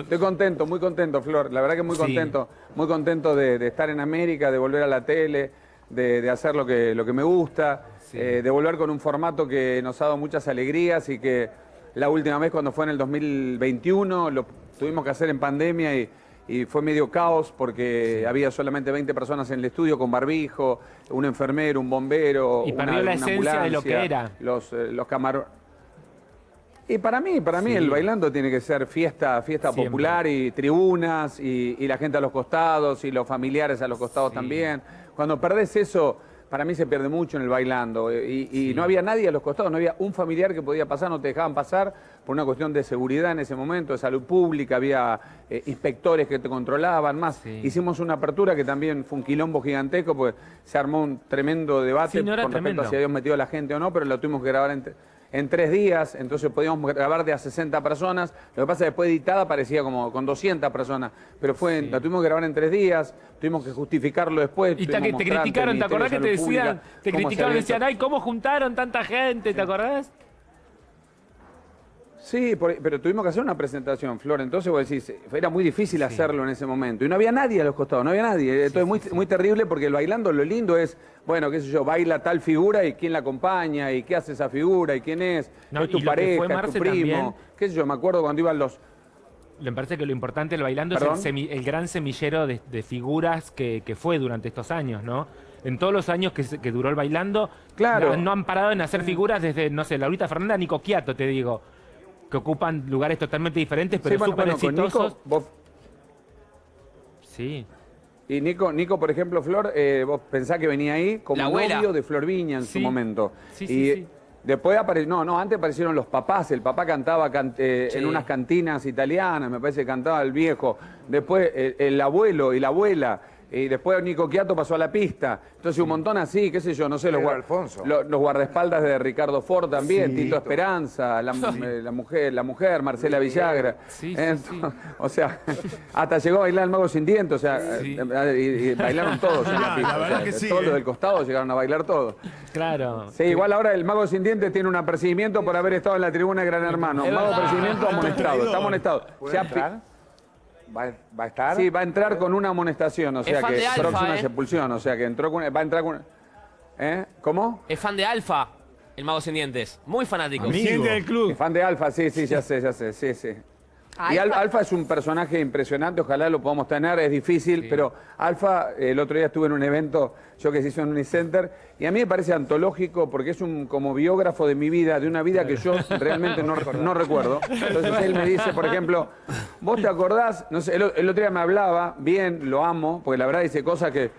Estoy contento, muy contento, Flor. La verdad que muy contento. Muy contento de, estar en América, de volver a la tele, de, hacer lo que, lo que me gusta, eh, de volver con un formato que nos ha dado muchas alegrías y que la última vez cuando fue en el 2021 lo tuvimos que hacer en pandemia y, fue medio caos porque había solamente 20 personas en el estudio con barbijo, un enfermero, un bombero, y perdió la esencia de lo que era. Los, eh, los camarones y para mí, para mí el bailando tiene que ser fiesta, fiesta popular y tribunas y, la gente a los costados y los familiares a los costados también. Cuando perdés eso, para mí se pierde mucho en el bailando. Y, no había nadie a los costados, no había un familiar que podía pasar, no te dejaban pasar por una cuestión de seguridad en ese momento, de salud pública, había eh, inspectores que te controlaban más. Hicimos una apertura que también fue un quilombo gigantesco, porque se armó un tremendo debate con respecto a si habíamos metido a la gente o no, pero lo tuvimos que grabar entre en tres días, entonces podíamos grabar de a 60 personas. Lo que pasa es que después editada parecía como con 200 personas, pero fue, la tuvimos que grabar en tres días, tuvimos que justificarlo después. Y te, te criticaron, ¿te acordás que te decían, te criticaron, decían, ay, ¿cómo juntaron tanta gente? ¿Te acordás? Sí, pero tuvimos que hacer una presentación, Flor. Entonces vos decís, era muy difícil hacerlo en ese momento. Y no había nadie a los costados, no había nadie. Entonces muy, muy terrible porque el bailando lo lindo es, bueno, qué sé yo, baila tal figura y quién la acompaña y qué hace esa figura y quién es, es tu pareja, es tu primo. Qué sé yo, me acuerdo cuando iban los... Me parece que lo importante del bailando es el, gran semillero de, figuras que, fue durante estos años, ¿no? en todos los años que, duró el bailando, claro. no, han parado en hacer figuras desde, no sé, Laurita Fernanda, Nico Quiato, te digo que ocupan lugares totalmente diferentes, pero súper exitosos. Sí. Y Nico, Nico, por ejemplo, Flor, eh, vos pensás que venía ahí como novio de Flor Viña en su momento. Sí, sí, y Después apareció, no, no, antes aparecieron los papás, el papá cantaba eh, en unas cantinas italianas, me parece que cantaba el viejo. Después el abuelo y la abuela. Y después Nico Quiato pasó a la pista. Entonces un montón así, qué sé yo, no sé, los, los, guardaespaldas de Ricardo Ford también, Tito Esperanza, la, mujer, la mujer, Marcela Villagra. o sea, hasta llegó a bailar el mago sin dientes, o sea, y, bailaron todos en la pista. todos los del costado llegaron a bailar todos. Claro. Sí, igual ahora el mago sin dientes tiene un apercibimiento por haber estado en la tribuna de Gran Hermano. Mago apercibimiento amonestado, está amonestado. ¿Va, a estar? Sí, va a entrar con una amonestación, o sea que próxima ¿eh? expulsión, o sea que entró con, va a entrar con... ¿Eh? ¿Cómo? Es fan de Alfa, el mago sin dientes. Muy fanático. Amigo. del club. fan de Alfa, sí, sí, ya sé, ya sé, sí, sí. Y Alfa. Es un personaje impresionante, ojalá lo podamos tener, es difícil, pero Alfa, el otro día estuve en un evento, yo que se hizo en Unicenter, y a mí me parece antológico porque es un como biógrafo de mi vida, de una vida que yo realmente no, no recuerdo. Entonces él me dice, por ejemplo, vos te acordás, no sé, el otro día me hablaba, bien, lo amo, porque la verdad dice cosas que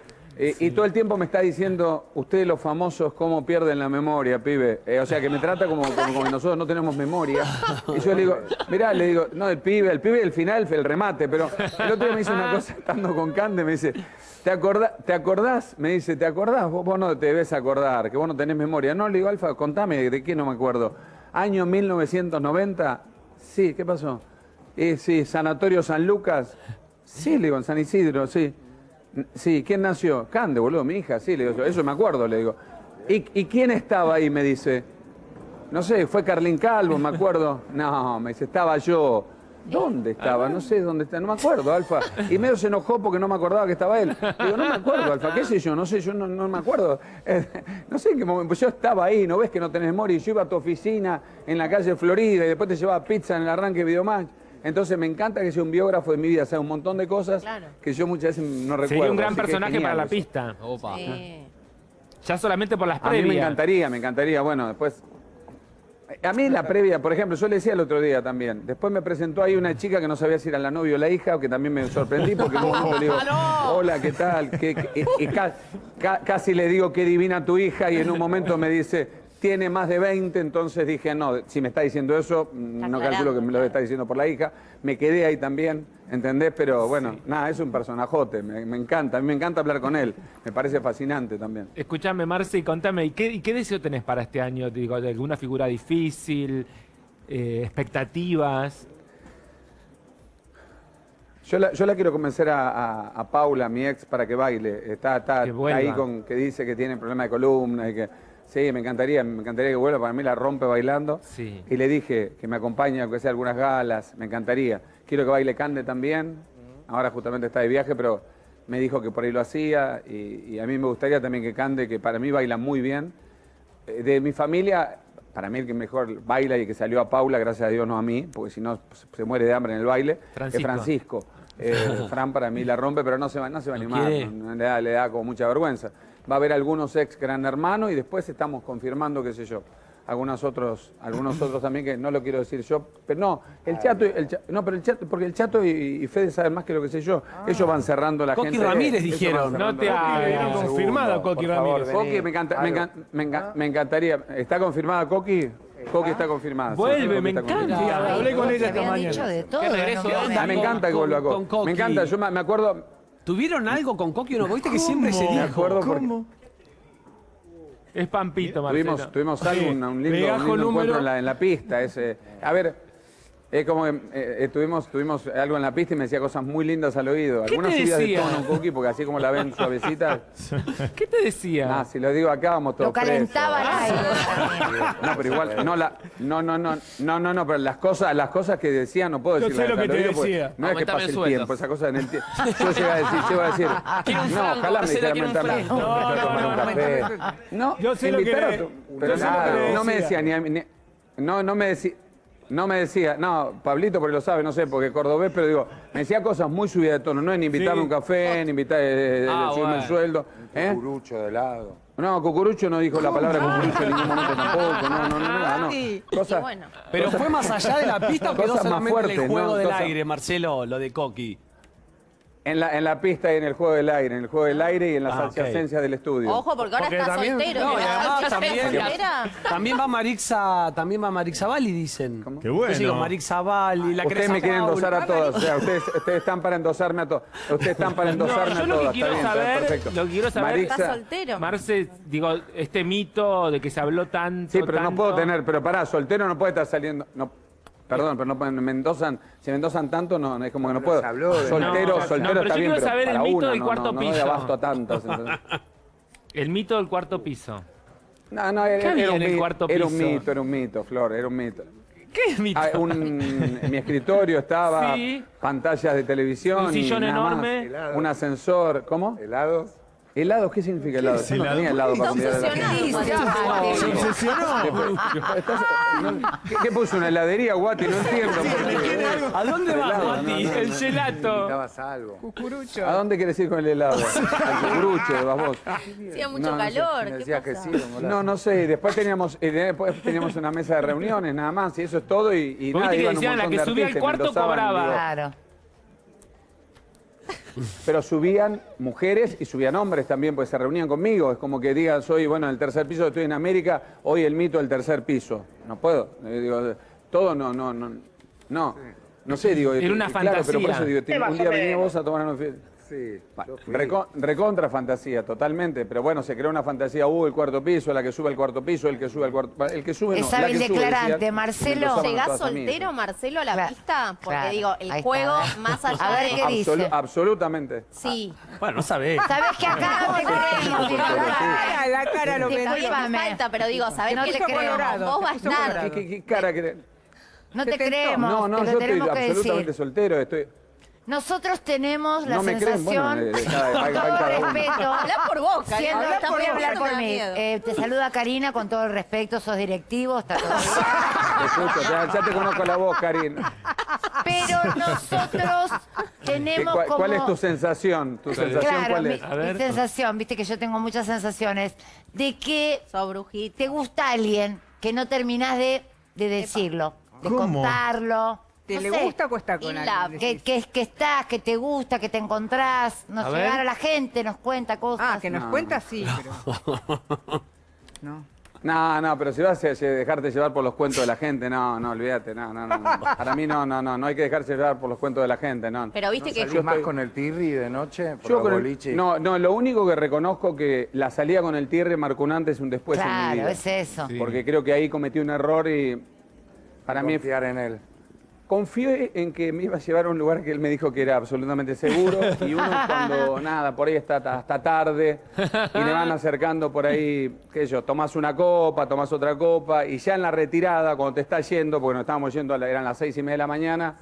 eh, y todo el tiempo me está diciendo, ustedes los famosos, cómo pierden la memoria, pibe. Eh, o sea, que me trata como, como, que nosotros no tenemos memoria. Y yo le digo, mirá, le digo, no, el pibe, el pibe, el final, el remate. Pero el otro día me dice una cosa, estando con Cande, me dice, ¿te, acordás? ¿te acordás? Me dice, ¿te acordás? Vos, no te debes acordar, que vos no tenés memoria. No, le digo, Alfa, contame, ¿de qué no me acuerdo? Año 1990, sí, ¿qué pasó? Eh, sí, Sanatorio San Lucas. Sí, le digo, en San Isidro, sí. Sí, ¿quién nació? Cande, boludo, mi hija, sí, le digo, eso me acuerdo, le digo. ¿Y, quién estaba ahí? Me dice. No sé, fue Carlín Calvo, me acuerdo. No, me dice, estaba yo. ¿Dónde estaba? No sé dónde está, no me acuerdo, Alfa. Y medio se enojó porque no me acordaba que estaba él. Digo, no me acuerdo, Alfa, ¿qué sé yo? No sé, yo no, me acuerdo. no sé en qué momento, pues yo estaba ahí, ¿no ves que no tenés memoria? Yo iba a tu oficina en la calle Florida y después te llevaba pizza en el arranque de Videomatch. Entonces me encanta que sea un biógrafo de mi vida, sea un montón de cosas que yo muchas veces no recuerdo. Sería un gran personaje para la pista. Opa. Ya solamente por las previas. A mí me encantaría, me encantaría. Bueno, después... A mí la previa, por ejemplo, yo le decía el otro día también, después me presentó ahí una chica que no sabía si era la novia o la hija, que también me sorprendí, porque momento le digo, hola, ¿qué tal? y, casi le digo, qué divina tu hija, y en un momento me dice, tiene más de 20, entonces dije, no, si me está diciendo eso, no calculo que me lo está diciendo por la hija. Me quedé ahí también, ¿entendés? Pero bueno, nada, es un personajote, me, encanta, a mí me encanta hablar con él, me parece fascinante también. Escúchame, Marci, contame, ¿y qué, qué deseo tenés para este año? Digo, ¿Alguna figura difícil? Eh, ¿Expectativas? Yo la, yo la, quiero convencer a, Paula, mi ex, para que baile. Está, está ahí con que dice que tiene problema de columna y que Sí, me encantaría, me encantaría que vuelva, para mí la rompe bailando. Sí. Y le dije que me acompañe, aunque sea algunas galas, me encantaría. Quiero que baile Cande también, ahora justamente está de viaje, pero me dijo que por ahí lo hacía y, a mí me gustaría también que Cande, que para mí baila muy bien. Eh, de mi familia, para mí el que mejor baila y que salió a Paula, gracias a Dios no a mí, porque si no se muere de hambre en el baile, es Francisco. Eh, Fran para mí la rompe, pero no se va, no se va a animar, le, da, le da como mucha vergüenza va a haber algunos ex gran hermanos y después estamos confirmando, qué sé yo, algunos otros, algunos otros también que no lo quiero decir yo, pero no, el chato, el no, pero el chato, porque el chato y, Fede saben más que lo que sé yo. Ellos van cerrando la gente. Coqui Ramírez dijeron. No te ha confirmado Coqui Ramírez. Coqui, me, encanta, me, encantaría. ¿Está confirmada Coqui? Coqui está confirmada. Vuelve, me encanta. Hablé con ella esta mañana. De todo, me encanta que vuelva Coqui. Me encanta, yo me acuerdo ¿Tuvieron algo con Coqui o no? ¿Viste que siempre se dijo? Me acuerdo ¿Cómo? Es Pampito, Marcelo. Tuvimos, tuvimos algo, un, un lindo, un lindo encuentro en la, en la pista. Ese. A ver, es como que eh, tuvimos, tuvimos algo en la pista y me decía cosas muy lindas al oído. Algunas subidas de tono, Cookie, porque así como la ven suavecita. ¿Qué te decía? Ah, si lo digo acá vamos todos Lo calentaba No, pero igual, no, la, no, no, no, no, no, no, pero las cosas, las cosas que decía no puedo decir. Yo sé lo que te decía. No es que pase el, tiempo, esa cosa en el tiempo. Yo llego a decir, llego a decir. No, ojalá me dijera mentarme. No, no, no, no. Yo sé lo que Pero no me decía ni no, no me decía. No me decía, no, Pablito porque lo sabe, no sé, porque cordobés, pero digo, me decía cosas muy subidas de tono, no en invitarme a un café, en invitar, eh, eh ah, subirme el sueldo. ¿eh? Cucurucho de lado. No, Cucurucho no dijo la palabra cucurucho en ningún momento tampoco, no, no, no, no. no. Cosa, pero fue más allá de la pista o quedó solamente el juego del aire, Marcelo, lo de Coqui. En la, en la pista y en el juego del aire, en el juego del aire y en las ah, adyacencias del estudio. Ojo, porque ahora está soltero. No, además, también, también va Marixa, también va Marixa Bali, dicen. ¿Cómo? Qué bueno. Yo digo Marixa Bali, la Ustedes me quieren endosar a todos, o sea, ustedes, ustedes están para endosarme a todos. Ustedes están para endosarme no, a todos. Lo que quiero está saber, perfecto. Lo que quiero saber, Marixa, está soltero. Marce, digo, este mito de que se habló tanto, Sí, pero tanto... no puedo tener, pero pará, soltero no puede estar saliendo... No, Perdón, pero no me endosan, si me endosan tanto, no, es como que no puedo. Soltero, soltero está bien, pero saber el mito del cuarto no, piso. No, abasto a tantos. el mito del cuarto piso. No, no, era, era, un, cuarto era un mito, era un mito, Flor, era un mito. ¿Qué es mito? Ah, un, en mi escritorio estaba pantallas de televisión. Un sillón enorme. un ascensor. ¿Cómo? Helados. ¿Helado? ¿Qué significa helado? Yo no tenía helado para gente. Se obsesionó. ¿Qué puso? ¿Una heladería, Guati? No entiendo. ¿A dónde va, Guati? El gelato. Necesitabas algo. Cucurucho. ¿A dónde quieres ir con el helado? Al cucurucho, vas vos. Hacía mucho calor. ¿Qué que sí, no, no sé. Después teníamos, después teníamos una mesa de reuniones, nada más. Y eso es todo. Y, y nada, iban un montón la que subía al cuarto cobraba. Claro. Pero subían mujeres y subían hombres también, pues se reunían conmigo. Es como que digan, soy, bueno, en el tercer piso, estoy en América, hoy el mito del tercer piso. No puedo. Eh, digo, todo no, no, no. No, no sé, digo. Era una fantasía. pero por eso digo, un día venía vos a tomar una Sí. recontra fantasía, totalmente. Pero bueno, se creó una fantasía, uh, el cuarto piso, la que sube al cuarto piso, el que sube al cuarto El que sube es no, hábil declarante, Marcelo. ¿Llegás soltero, Marcelo, a la pista? Porque digo, el juego, más allá a ver, ¿qué dice? absolutamente. Sí. Bueno, no sabés. Sabés que acá no te creemos. La cara lo que falta, pero digo, sabés que le creemos. Vos vas a. ¿Qué cara que No te creemos. No, no, yo estoy absolutamente soltero. Estoy nosotros tenemos la sensación, con todo respeto, habla por vos, siendo, voy a hablar por mí. Eh, te saluda Karina con todo el respeto, sos directivo, está todo bien. ya, te conozco la voz, Karina. Pero nosotros tenemos cuál, como... ¿Cuál es tu sensación? ¿Tu sensación cuál es? Mi, sensación, viste que yo tengo muchas sensaciones, de que te gusta alguien que no terminás de, de decirlo, de contarlo ¿Te le gusta o cuesta con alguien? Que, que, que, estás, que te gusta, que te encontrás, nos a llegar a la gente, nos cuenta cosas. Ah, que nos cuenta sí, pero... no. No, no, pero si vas a dejarte llevar por los cuentos de la gente, no, no, olvídate, no, no, no. Para mí no, no, no, no hay que dejarse llevar por los cuentos de la gente, no. Pero viste que... yo más con el tirri de noche? Por yo con el, no, no, lo único que reconozco que la salida con el tirri marcó un antes y un después en mi vida. Claro, es eso. Porque creo que ahí cometí un error y para mí... Confiar en él. Confié en que me iba a llevar a un lugar que él me dijo que era absolutamente seguro y uno cuando, nada, por ahí está hasta tarde y le van acercando por ahí, qué sé yo, tomás una copa, tomás otra copa y ya en la retirada, cuando te está yendo, porque nos estábamos yendo, eran las seis y media de la mañana,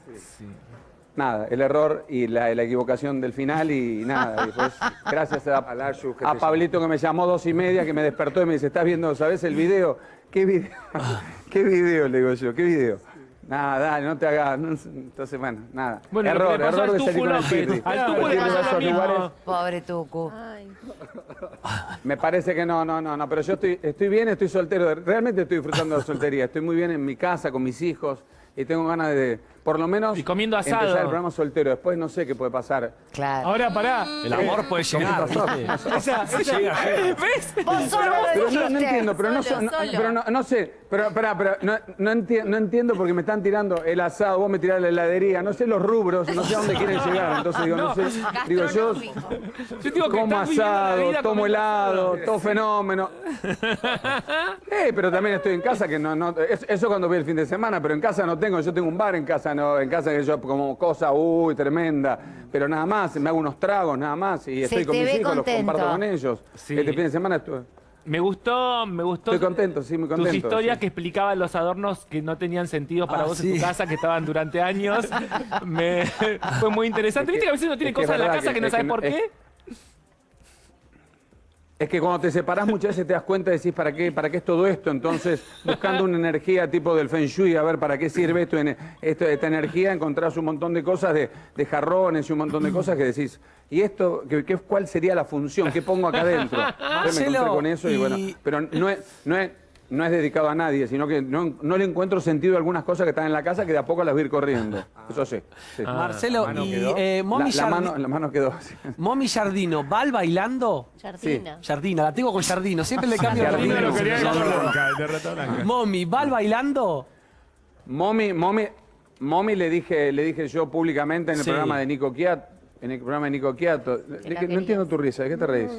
nada, el error y la, equivocación del final y nada. después, gracias a, a Pablito que me llamó dos y media, que me despertó y me dice, ¿estás viendo, sabes el video? ¿Qué video? ¿Qué video? Le digo yo, ¿qué video? Nada, dale, no te hagas. entonces, bueno, nada. error, error de salir con el Pirri. Al Tucu le pasó lo mismo. Pobre Tucu. Me parece que no, no, no, no. Pero yo estoy, estoy bien, estoy soltero. Realmente estoy disfrutando de la soltería. Estoy muy bien en mi casa, con mis hijos. Y tengo ganas de por lo menos y comiendo asado. empezar el programa soltero. Después no sé qué puede pasar. Claro. Ahora pará. El amor puede llegar. esa, esa, ¿Ves? Vos solo pero no, no, entiendo, pero no, no, pero no, no sé, pero, pará, pero no, no, entiendo, no entiendo porque me están tirando el asado, vos me tirás la heladería, no sé los rubros, no sé a dónde quieren llegar. Entonces digo, no, sé. Digo, yo, yo digo que como asado, tomo helado, todo fenómeno. eh, pero también estoy en casa, que no, no, eso cuando voy el fin de semana, pero en casa no tengo, yo tengo un bar en casa, en casa que yo como cosa, uy, tremenda, pero nada más, me hago unos tragos, nada más, y estoy con mis hijos, los comparto con ellos. Este fin de semana estuve... Me gustó, me gustó. Estoy contento, sí, muy contento. Tus historias que explicaban los adornos que no tenían sentido para ah, vos en tu casa, que estaban durante años. me, fue muy interesante. ¿Viste que a veces uno tiene cosas en la casa que, no sabes por qué? Es que cuando te separás muchas veces te das cuenta y decís, ¿para qué, ¿para qué es todo esto? Entonces, buscando una energía tipo del Feng Shui, a ver para qué sirve esto, esta energía, encontrás un montón de cosas, de, jarrones y un montón de cosas que decís, ¿y esto qué, cuál sería la función? ¿Qué pongo acá adentro? me encontré con eso y, bueno, pero no es, no es no es dedicado a nadie, sino que no, le encuentro sentido a algunas cosas que están en la casa que de a poco las voy a ir corriendo. Eso sí. Ah, Marcelo, y eh, Momi la, mano, la mano quedó. Momi Jardino, ¿va al bailando? Jardina. Jardina, la tengo con Jardino, siempre le cambio el nombre. Momi, ¿va al bailando? Momi, Momi, Momi le dije, le dije yo públicamente en el programa de Nico Kiat, en el programa de Nico Quiato. No entiendo tu risa, ¿de qué te reís?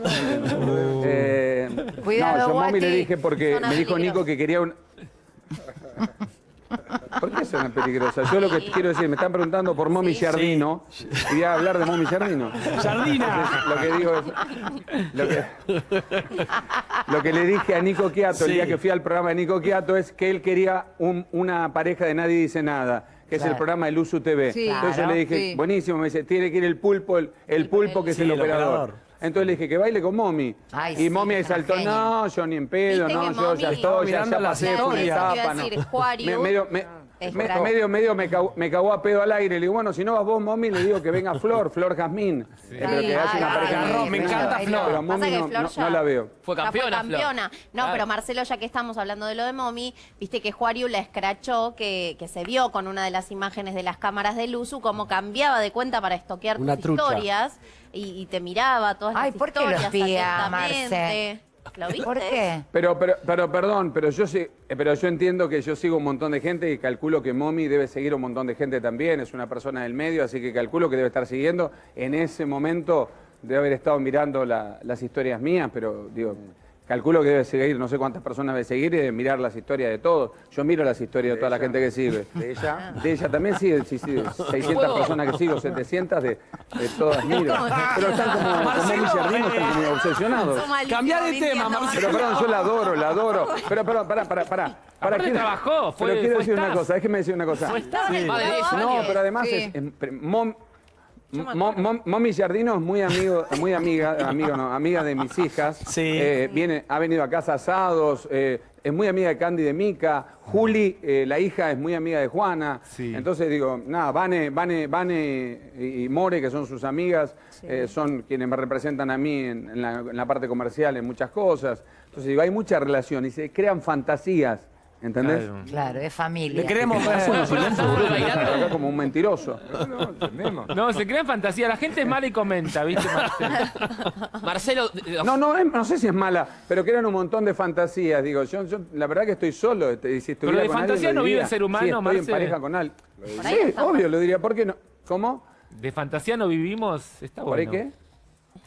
eh, Cuidado, no, yo mami le dije porque me dijo Nico que quería un... ¿Por qué suena peligrosa? Yo lo que quiero decir, me están preguntando por Momi Jardino y voy a hablar de Momi Jardino. ¡Jardina! lo que digo es... Lo que, lo que le dije a Nico Quiato el día que fui al programa de Nico Quiato es que él quería una pareja de Nadie Dice Nada que es el programa de Luzu TV. Entonces yo le dije, buenísimo, me dice, tiene que ir el pulpo, el, pulpo que es el, operador. Entonces le dije que baile con Momi. y Momi ahí saltó, no, yo ni en pedo, no, yo ya estoy, ya, ya pasé por la etapa. No. Me, medio, me, medio, medio me, cagó, me cagó a pedo al aire. Le digo, bueno, si no vas vos, Momi, le digo que venga Flor, Flor Jazmín. Eh, pero que hace una pareja. me encanta Flor. Pero Momi no, la veo. Fue campeona. Fue campeona. No, pero Marcelo, ya que estamos hablando de lo de Momi, viste que Juariu la escrachó, que, que se vio con una de las imágenes de las cámaras de Luzu, cómo cambiaba de cuenta para estoquear tus historias. Y, te miraba todas Ay, las ¿por qué historias. Marce? ¿Por qué? Pero, pero, pero, perdón, pero yo sí, eh, pero yo entiendo que yo sigo un montón de gente y calculo que Momi debe seguir un montón de gente también, es una persona del medio, así que calculo que debe estar siguiendo. En ese momento debe haber estado mirando las historias mías, pero digo, Calculo que debe seguir, no sé cuántas personas debe seguir y debe mirar las historias de todos. Yo miro las historias de, toda la gente que sigue. ¿De ella? De ella también sí, sí, sí 600 personas que sigo, 700 de, de todas miro. Pero están como, como mis jardinos, están como obsesionados. Cambiar de tema, Marcelo. Pero perdón, yo la adoro, la adoro. Pero perdón, pará, pará, pará. ¿Para qué trabajó? Fue, pero quiero decir una cosa, déjeme decir una cosa. No, pero además es... Momi Jardino es muy amigo, muy amiga, amigo no, amiga de mis hijas. Sí. Eh, viene, ha venido a casa asados, eh, es muy amiga de Candy de Mica. Juli, eh, la hija, es muy amiga de Juana. Entonces digo, nada, Vane, Vane, Vane y More, que son sus amigas, son quienes me representan a mí en, la, en la parte comercial, en muchas cosas. Entonces digo, hay mucha relación y se crean fantasías ¿Entendés? Claro. es familia. Le queremos acá como un mentiroso. No, se crea en fantasía. La gente es mala y comenta, ¿viste? Marcelo. No, no, no sé si es mala, pero crean un montón de fantasías. Digo, yo, la verdad que estoy solo. Este, si pero de fantasía no vive el ser humano, sí, estoy en pareja con alguien. Sí, obvio, lo diría. ¿Por qué no? ¿Cómo? De fantasía no vivimos, está ¿Por bueno. ¿Por qué?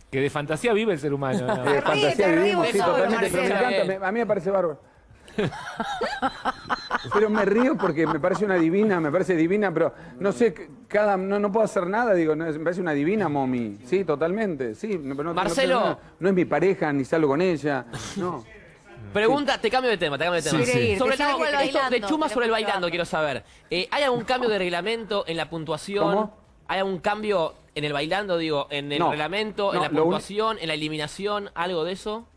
Que de fantasía vive el ser humano. De fantasía vivimos, sí, totalmente. Pero me encanta, a mí me parece bárbaro. Pero me río porque me parece una divina, me parece divina, pero no sé, cada, no, no puedo hacer nada, digo, no, me parece una divina, Momi. Sí, totalmente, sí. no- no- Marcelo. No, no es mi pareja, ni salgo con ella, no. Pregunta, te cambio de tema, te cambio de tema. Sí, sí. Sobre Te todo, el esto de Chuma sobre el bailando, quiero saber. Eh, ¿Hay algún cambio de reglamento en la puntuación? ¿Cómo? ¿Hay algún cambio en el bailando, digo, en el No. reglamento, en la puntuación, en la eliminación, algo de eso?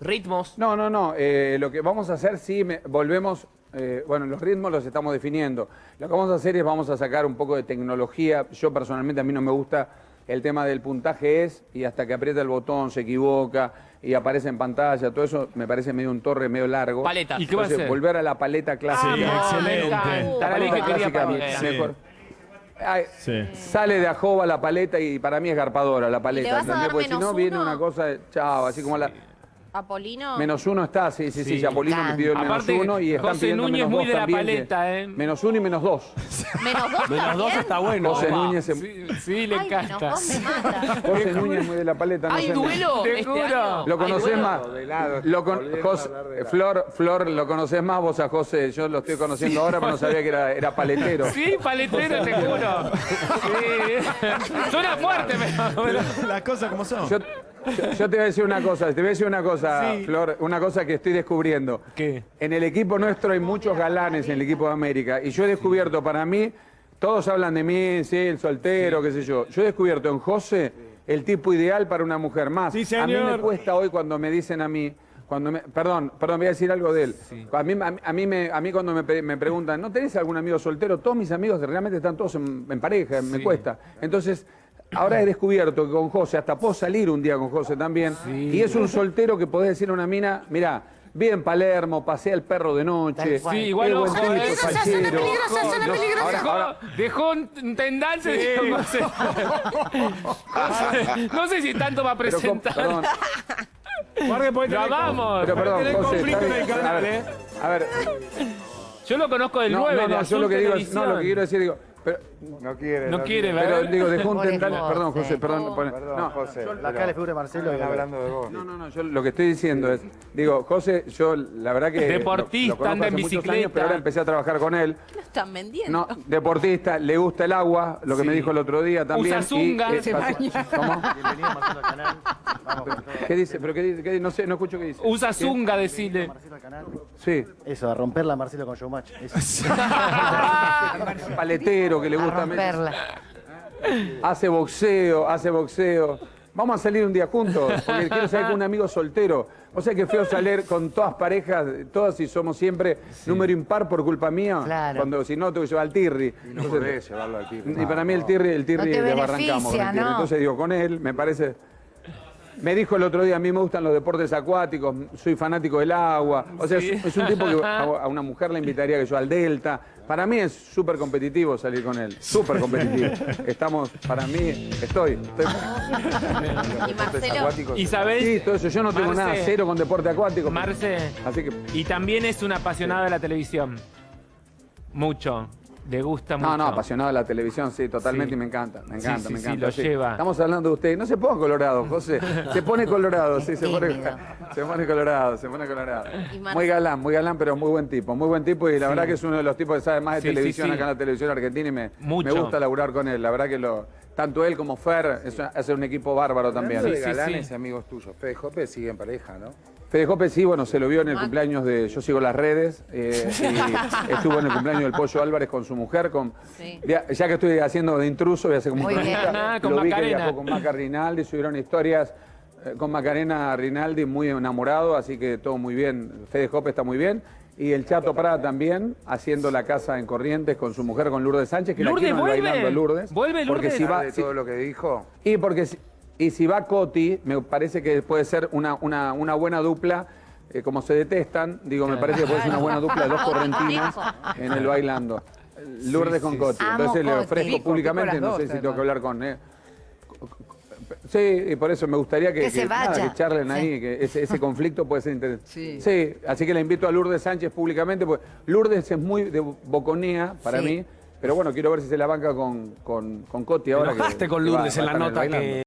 ¿Ritmos? No, no, no. eh, lo que vamos a hacer, sí, me- volvemos. eh, bueno, los ritmos los estamos definiendo. Lo que vamos a hacer es vamos a sacar un poco de tecnología. Yo personalmente a mí no me gusta el tema del puntaje es y hasta que aprieta el botón se equivoca y aparece en pantalla. Todo eso me parece medio un torre medio largo. Paletas. ¿Y qué va a Entonces, hacer? volver a la paleta clásica. Sí, excelente. me encanta. La paleta paleta quería clásica para- mejor. Ay, Sí. Sale de ajoba la paleta y para mí es garpadora la paleta. vas a ¿entendés? dar Porque si no viene una cosa, de- chao, así como la... Apolino. Menos uno está, sí, sí, sí, Sí. Chapolino me pidió el menos Aparte, uno y están José pidiendo Núñez menos muy dos de la también, paleta, ¿eh? Menos uno y menos dos. Menos dos Menos dos está bueno. José Opa. Núñez, se- Sí, sí, le encanta. José Núñez muy de la paleta. no ¿Hay duelo Te este juro. Lo ¿Hay conocés duelo? más. Lo con- José-. Flor, Flor, lo conocés más vos a José. Yo lo estoy conociendo ahora, pero no sabía que era, era paletero. Sí, paletero, te juro. Sí. Suena fuerte, pero... Las cosas como son. Yo, yo- yo te voy a decir una cosa, te voy a decir una cosa, Flor, una cosa que estoy descubriendo. ¿Qué? En el equipo nuestro hay muchos galanes en el equipo de América y yo he descubierto para mí, todos hablan de mí, sí, el soltero, qué sé yo. Yo he descubierto en José el tipo ideal para una mujer más. Sí, A mí me señor. cuesta hoy cuando me dicen a mí, cuando me, perdón, perdón, voy a decir algo de él. A, mí, a, mí- a mí me, a mí cuando me, me preguntan, ¿no tenés algún amigo soltero? Todos mis amigos realmente están todos en, en pareja, me cuesta. Entonces, ahora he descubierto que con José, hasta puedo salir un día con José también, y es un soltero que podés decir a una mina, mirá, vi en Palermo, pasé al perro de noche. Sí, igual es buen ojo, tipo, eh. es fachero. No, ahora- Dejó, ahora- dejó un tendal, se dijo, no sé. No sé si tanto va a pero presentar. perdón, Guarde, puede Lo tener- amamos. pero perdón, tener José, conflicto en el canal, a ver, ¿eh? a ver, Yo lo conozco del no, 9, no, no, yo lo que digo es, no, lo que quiero decir, digo, pero, No quiere. No quiere, pero ¿verdad? digo, dejó un perdón, José, perdón, no, José. La cara le figura de Marcelo. Están hablando de vos. No, no, no, yo lo que estoy diciendo es, digo, José, yo la verdad que... Deportista, lo- anda en bicicleta. años, pero ahora empecé a trabajar con él. Lo están vendiendo. No, deportista, le gusta el agua, lo que Sí. me dijo el otro día también. Usa zunga. y, eh, Se pasó- ¿Cómo? Bienvenido Marcelo al canal. Vamos. ¿Qué dice? ¿Pero qué dice? ¿Qué dice? No sé, no escucho qué dice. Usa ¿Qué? zunga, decirle. Marcelo al canal. Sí. Eso, a romperla a Marcelo con Showmatch. Eso. Paletero, que le A romperla. Hace boxeo, hace boxeo. Vamos a salir un día juntos, porque quiero salir con un amigo soltero. O sea que feo salir con todas parejas, todas y somos siempre número impar por culpa mía. Claro. Cuando si no tengo que llevar al Tirri. Y no Entonces, podés llevarlo al tipo. y para mí el Tirri, el Tirri No te le arrancamos. con el beneficia, Tirri. ¿no? Entonces digo, con él me parece. Me dijo el otro día, a mí me gustan los deportes acuáticos, soy fanático del agua. O sea, es, es un tipo que a, a una mujer le invitaría que yo al Delta. Para mí es súper competitivo salir con él, súper competitivo. Estamos, para mí, estoy. estoy Y Marcelo, Acuáticos. Isabel, sí, todo eso. Yo no tengo Marce. nada cero con deporte acuático. Marce, Así que. y también es un apasionado de la televisión. Mucho. Le gusta mucho. No, no, apasionado de la televisión, sí, totalmente, Sí. y me encanta, me Sí, encanta, sí, me sí, encanta. lo lleva. Estamos hablando de usted. No se ponga colorado, José. Se pone colorado, sí, se pone, se pone colorado, se pone colorado. Y Muy galán, muy galán, pero muy buen tipo, muy buen tipo y la verdad que es uno de los tipos que sabe más de Sí, sí, televisión sí. acá en la televisión argentina y me, me gusta laburar con él. La verdad que lo, tanto él como Fer es, hace un equipo bárbaro también. De Sí, sí, galanes sí. y amigos tuyos. Fede Jope sigue en pareja, ¿no? Fede Jope sí, bueno, se lo vio en el cumpleaños de Yo sigo las redes eh, y estuvo en el cumpleaños del Pollo Álvarez con su mujer, con Sí. ya, ya que estoy haciendo de intruso, voy a hacer como un Muy bien. Con lo vi que Macarena. viajó con Maca Rinaldi, subieron historias eh, con Macarena Rinaldi, muy enamorado, así que todo muy bien. Fede Jope está muy bien. Y el Chato Prada también, haciendo la casa en Corrientes con su mujer, con Lourdes Sánchez, que Lourdes la quiero bailando a Lourdes. Vuelve Porque Lourdes. si va, de si- todo lo que dijo. y porque si, y si va Coti, me parece que puede ser una, una, una buena dupla. eh, como se detestan, digo, me parece que puede ser una buena dupla de dos correntinas en el bailando. Lourdes con Coti. Amo Entonces le Coti. ofrezco públicamente, no sé si tengo que hablar con. eh, Sí, y por eso me gustaría que, Que se nada, que charlen Sí. ahí, que ese, ese conflicto puede ser interesante. Sí. Sí, así que le invito a Lourdes Sánchez públicamente, porque Lourdes es muy de boconía para Sí. mí, pero bueno, quiero ver si se la banca con, con, con Coti ahora. que- Enojaste con que va- Lourdes va en la nota que